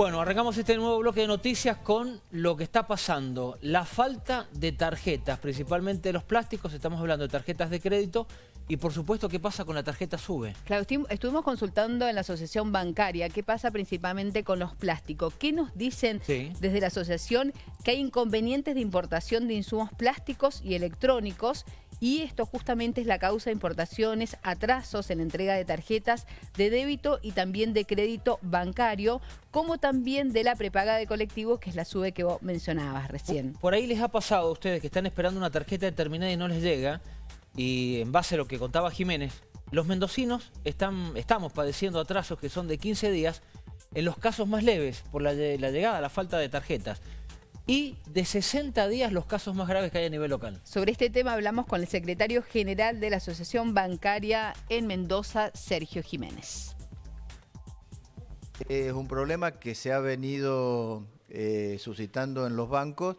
Bueno, arrancamos este nuevo bloque de noticias con lo que está pasando. La falta de tarjetas, principalmente los plásticos, estamos hablando de tarjetas de crédito y por supuesto, ¿qué pasa con la tarjeta SUBE? Claro, estuvimos consultando en la asociación bancaria qué pasa principalmente con los plásticos. ¿Qué nos dicen desde la asociación? Que hay inconvenientes de importación de insumos plásticos y electrónicos y esto justamente es la causa de importaciones, atrasos en la entrega de tarjetas de débito y también de crédito bancario, como también de la prepaga de colectivos, que es la SUBE que vos mencionabas recién. Por ahí les ha pasado a ustedes que están esperando una tarjeta determinada y no les llega, y en base a lo que contaba Jiménez, los mendocinos están, estamos padeciendo atrasos que son de 15 días en los casos más leves por la, la llegada, la falta de tarjetas y de 60 días los casos más graves que hay a nivel local. Sobre este tema hablamos con el secretario general de la Asociación Bancaria en Mendoza, Sergio Jiménez. Es un problema que se ha venido eh, suscitando en los bancos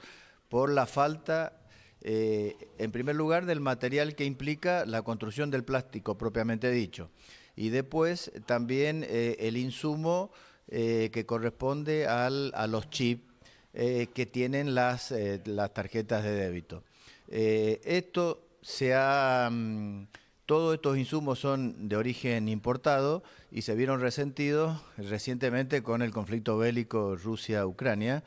por la falta, eh, en primer lugar, del material que implica la construcción del plástico propiamente dicho. Y después también eh, el insumo que corresponde a los chips eh, que tienen las, eh, las, tarjetas de débito. Eh, esto se ha, mm, todos estos insumos son de origen importado y se vieron resentidos recientemente con el conflicto bélico Rusia-Ucrania.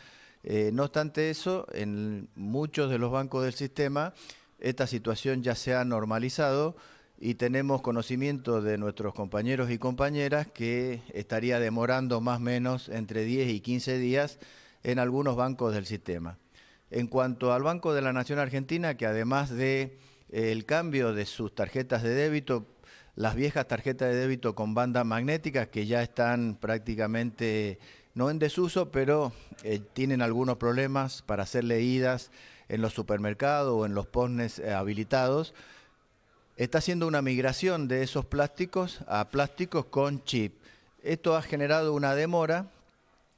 no obstante eso, en muchos de los bancos del sistema esta situación ya se ha normalizado y tenemos conocimiento de nuestros compañeros y compañeras que estaría demorando más o menos entre 10 y 15 días en algunos bancos del sistema. En cuanto al Banco de la Nación Argentina, que además de eh, el cambio de sus tarjetas de débito, las viejas tarjetas de débito con banda magnética que ya están prácticamente no en desuso, pero eh, tienen algunos problemas para ser leídas en los supermercados o en los posnes eh, habilitados, está haciendo una migración de esos plásticos a plásticos con chip. Esto ha generado una demora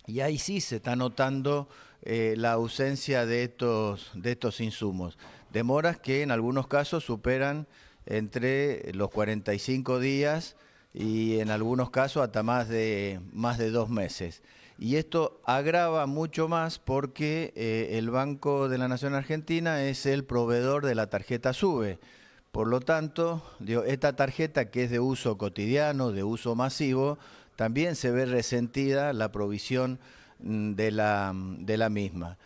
y ahí sí se está notando eh, la ausencia de estos, de estos insumos. Demoras que en algunos casos superan entre los 45 días y en algunos casos hasta más de, más de dos meses. Y esto agrava mucho más porque eh, el Banco de la Nación Argentina es el proveedor de la tarjeta SUBE. Por lo tanto, esta tarjeta que es de uso cotidiano, de uso masivo, también se ve resentida la provisión mm, de la, de la misma.